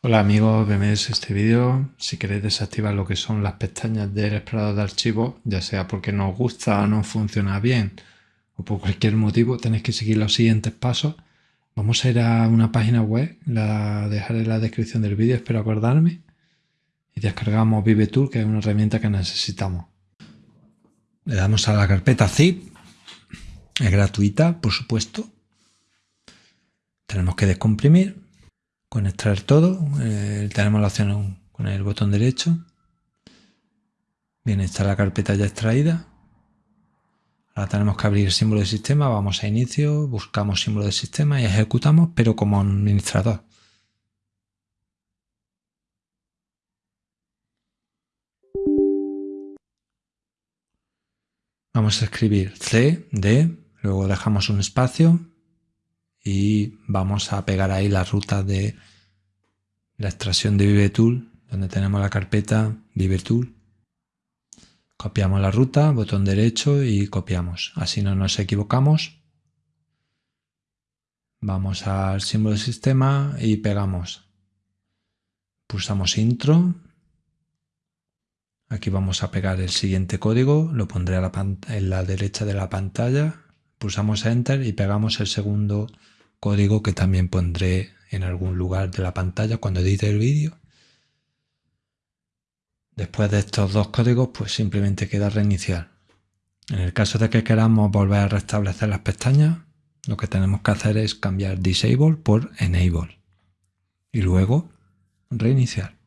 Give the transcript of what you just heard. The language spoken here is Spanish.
Hola amigos, bienvenidos a este vídeo. Si queréis desactivar lo que son las pestañas del explorador de archivos, ya sea porque no os gusta no funciona bien o por cualquier motivo, tenéis que seguir los siguientes pasos. Vamos a ir a una página web, la dejaré en la descripción del vídeo, espero acordarme. Y descargamos ViveTool, que es una herramienta que necesitamos. Le damos a la carpeta zip, es gratuita, por supuesto. Tenemos que descomprimir con extraer todo. Eh, tenemos la opción con el botón derecho. Bien, está la carpeta ya extraída. Ahora tenemos que abrir símbolo de sistema. Vamos a inicio, buscamos símbolo de sistema y ejecutamos, pero como administrador. Vamos a escribir C, D, luego dejamos un espacio y vamos a pegar ahí la ruta de la extracción de ViveTool, donde tenemos la carpeta ViveTool. Copiamos la ruta, botón derecho y copiamos. Así no nos equivocamos. Vamos al símbolo de sistema y pegamos. Pulsamos intro. Aquí vamos a pegar el siguiente código, lo pondré en la derecha de la pantalla pulsamos Enter y pegamos el segundo código que también pondré en algún lugar de la pantalla cuando edite el vídeo. Después de estos dos códigos, pues simplemente queda reiniciar. En el caso de que queramos volver a restablecer las pestañas, lo que tenemos que hacer es cambiar Disable por Enable y luego reiniciar.